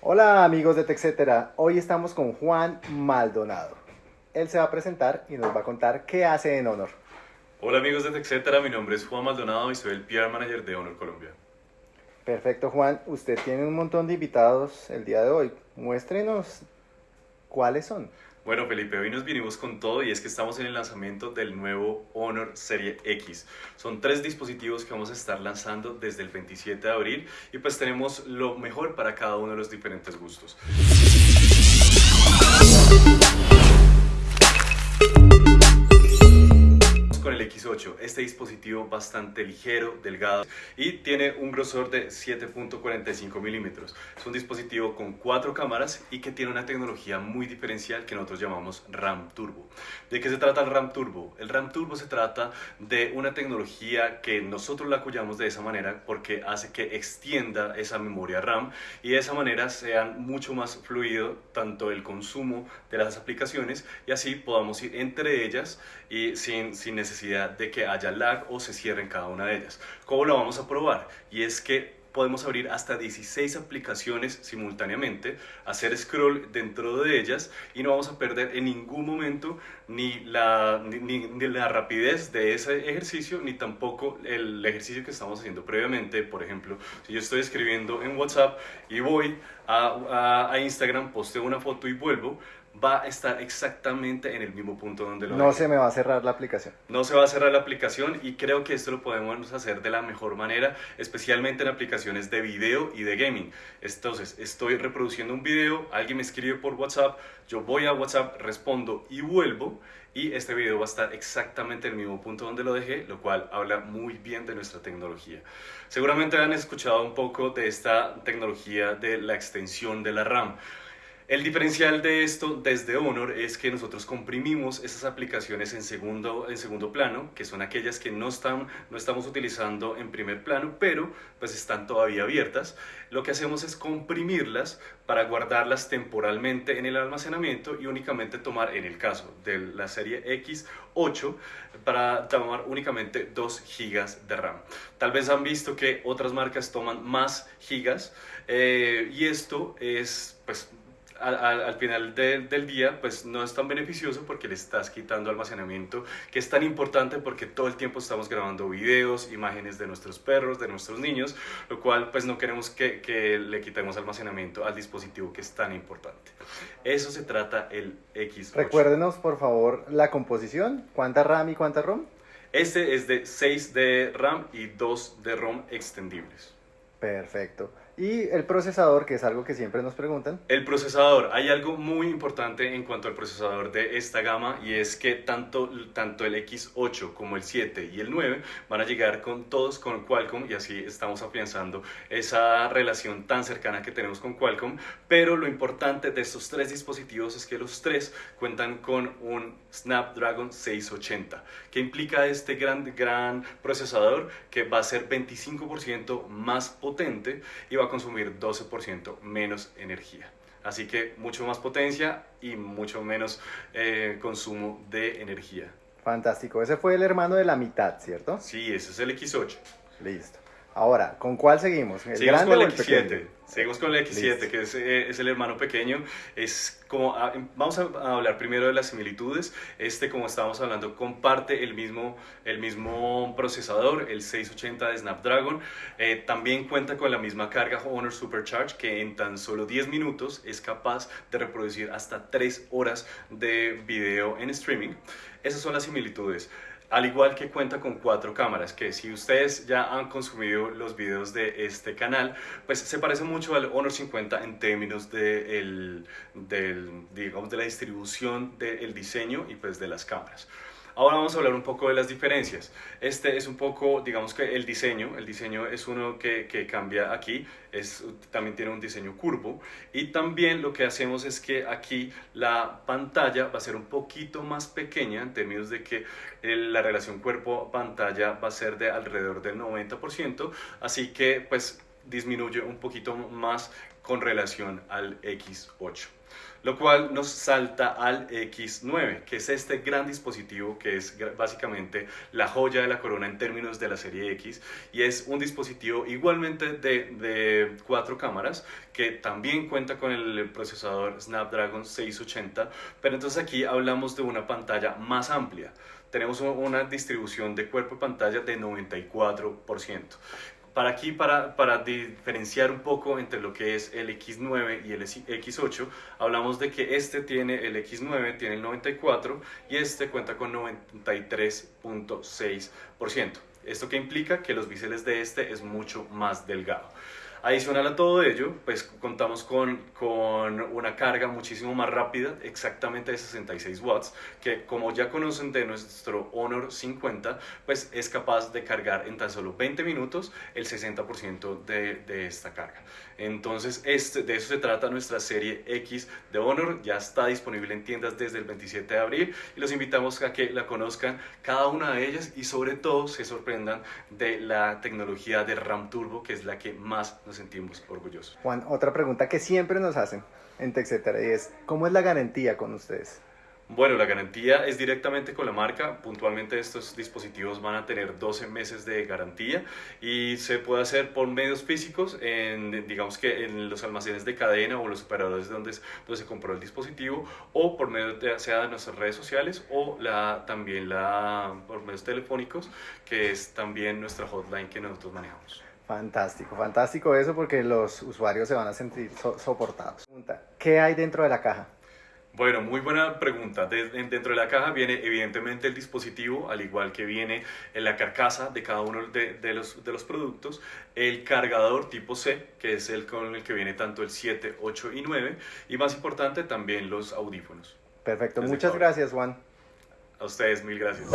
Hola amigos de TechCetera, hoy estamos con Juan Maldonado. Él se va a presentar y nos va a contar qué hace en Honor. Hola amigos de TechCetera, mi nombre es Juan Maldonado y soy el PR Manager de Honor Colombia. Perfecto Juan, usted tiene un montón de invitados el día de hoy. Muéstrenos cuáles son. Bueno Felipe, hoy nos vinimos con todo y es que estamos en el lanzamiento del nuevo Honor Serie X. Son tres dispositivos que vamos a estar lanzando desde el 27 de abril y pues tenemos lo mejor para cada uno de los diferentes gustos. El X8, este dispositivo bastante ligero, delgado y tiene un grosor de 7.45 milímetros. Es un dispositivo con cuatro cámaras y que tiene una tecnología muy diferencial que nosotros llamamos RAM Turbo. ¿De qué se trata el RAM Turbo? El RAM Turbo se trata de una tecnología que nosotros la apoyamos de esa manera porque hace que extienda esa memoria RAM y de esa manera sea mucho más fluido tanto el consumo de las aplicaciones y así podamos ir entre ellas y sin, sin necesidad de que haya lag o se cierren cada una de ellas. ¿Cómo lo vamos a probar? Y es que podemos abrir hasta 16 aplicaciones simultáneamente, hacer scroll dentro de ellas y no vamos a perder en ningún momento ni la, ni, la rapidez de ese ejercicio ni tampoco el ejercicio que estamos haciendo previamente. Por ejemplo, si yo estoy escribiendo en WhatsApp y voy a, a, a Instagram, posteo una foto y vuelvo, va a estar exactamente en el mismo punto donde lo No se me va a cerrar la aplicación. No se va a cerrar la aplicación y creo que esto lo podemos hacer de la mejor manera, especialmente en aplicaciones de video y de gaming. Entonces, estoy reproduciendo un video, alguien me escribe por WhatsApp, yo voy a WhatsApp, respondo y vuelvo y este video va a estar exactamente en el mismo punto donde lo dejé, lo cual habla muy bien de nuestra tecnología. Seguramente han escuchado un poco de esta tecnología de la extensión de la RAM. El diferencial de esto desde Honor es que nosotros comprimimos esas aplicaciones en segundo, en segundo plano, que son aquellas que no, están, no estamos utilizando en primer plano, pero pues están todavía abiertas. Lo que hacemos es comprimirlas para guardarlas temporalmente en el almacenamiento y únicamente tomar, en el caso de la serie X8, para tomar únicamente 2 gigas de RAM. Tal vez han visto que otras marcas toman más gigas eh, y esto es pues al, final del día pues no es tan beneficioso porque le estás quitando almacenamiento que es tan importante porque todo el tiempo estamos grabando videos, imágenes de nuestros perros, de nuestros niños, lo cual pues no queremos que, que le quitemos almacenamiento al dispositivo que es tan importante. Eso se trata el X. Recuérdenos por favor la composición, cuánta RAM y cuánta ROM. Este es de 6 de RAM y 2 de ROM extendibles. Perfecto. Y el procesador, que es algo que siempre nos preguntan. El procesador, hay algo muy importante en cuanto al procesador de esta gama y es que tanto, tanto el X8 como el 7 y el 9 van a llegar con todos con Qualcomm y así estamos afianzando esa relación tan cercana que tenemos con Qualcomm. Pero lo importante de estos tres dispositivos es que los tres cuentan con un Snapdragon 680, que implica este gran, gran procesador que va a ser 25% más potente y va a consumir 12% menos energía. Así que mucho más potencia y mucho menos eh, consumo de energía. Fantástico. Ese fue el hermano de la mitad, ¿cierto? Sí, ese es el X8. Listo. Ahora, ¿con cuál seguimos? ¿El seguimos con el, X7. Seguimos con el X7, que es, eh, es, el hermano pequeño. Es como, ah, vamos a, hablar primero de las similitudes. Este, como estábamos hablando, comparte el mismo, el mismo procesador, el 680 de Snapdragon. Eh, también cuenta con la misma carga Honor Supercharge, que en tan solo 10 minutos es capaz de reproducir hasta 3 horas de video en streaming. Esas son las similitudes al igual que cuenta con cuatro cámaras, que si ustedes ya han consumido los videos de este canal, pues se parece mucho al Honor 50 en términos de, el, digamos, de la distribución del diseño y pues de las cámaras. Ahora vamos a hablar un poco de las diferencias. Este es un poco, digamos que el diseño, el diseño es uno que, cambia aquí, es, también tiene un diseño curvo y también lo que hacemos es que aquí la pantalla va a ser un poquito más pequeña en términos de que la relación cuerpo-pantalla va a ser de alrededor del 90%, así que pues disminuye un poquito más con relación al X8 lo cual nos salta al X9, que es este gran dispositivo que es básicamente la joya de la corona en términos de la serie X y es un dispositivo igualmente de, cuatro cámaras que también cuenta con el procesador Snapdragon 680, pero entonces aquí hablamos de una pantalla más amplia. Tenemos una distribución de cuerpo de pantalla de 94% para aquí, para, para diferenciar un poco entre lo que es el X9 y el X8, hablamos de que este tiene, el X9 tiene el 94 y este cuenta con 93.6%. ¿Esto que implica? Que los biseles de este es mucho más delgado. Adicional a todo ello, pues contamos con, con, una carga muchísimo más rápida, exactamente de 66 watts, que como ya conocen de nuestro Honor 50, pues es capaz de cargar en tan solo 20 minutos el 60% de, de, esta carga. Entonces, este, de eso se trata nuestra serie X de Honor, ya está disponible en tiendas desde el 27 de abril y los invitamos a que la conozcan cada una de ellas y sobre todo se sorprendan de la tecnología de RAM Turbo, que es la que más nos sentimos orgullosos. Juan, otra pregunta que siempre nos hacen en TechCetera es, ¿cómo es la garantía con ustedes? Bueno, la garantía es directamente con la marca. Puntualmente estos dispositivos van a tener 12 meses de garantía y se puede hacer por medios físicos, en, digamos que en los almacenes de cadena o los operadores donde, donde se compró el dispositivo o por medio de, sea de nuestras redes sociales o la, también la, por medios telefónicos, que es también nuestra hotline que nosotros manejamos. Fantástico, fantástico eso porque los usuarios se van a sentir soportados. ¿Qué hay dentro de la caja? Bueno, muy buena pregunta. dentro de la caja viene evidentemente el dispositivo, al igual que viene en la carcasa de cada uno de, los, de los productos, el cargador tipo C, que es el con el que viene tanto el 7, 8 y 9, y más importante también los audífonos. Perfecto, muchas gracias Juan. A ustedes, mil gracias.